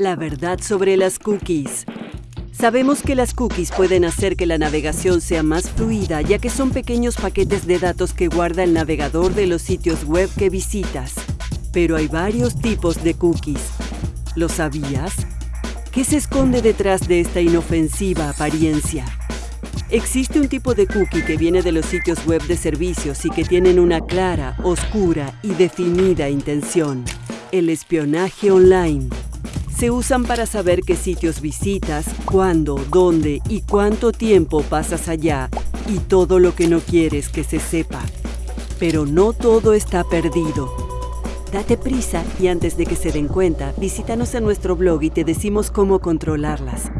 La verdad sobre las cookies. Sabemos que las cookies pueden hacer que la navegación sea más fluida ya que son pequeños paquetes de datos que guarda el navegador de los sitios web que visitas. Pero hay varios tipos de cookies. ¿Lo sabías? ¿Qué se esconde detrás de esta inofensiva apariencia? Existe un tipo de cookie que viene de los sitios web de servicios y que tienen una clara, oscura y definida intención. El espionaje online se usan para saber qué sitios visitas, cuándo, dónde y cuánto tiempo pasas allá y todo lo que no quieres que se sepa. Pero no todo está perdido. Date prisa y antes de que se den cuenta, visítanos en nuestro blog y te decimos cómo controlarlas.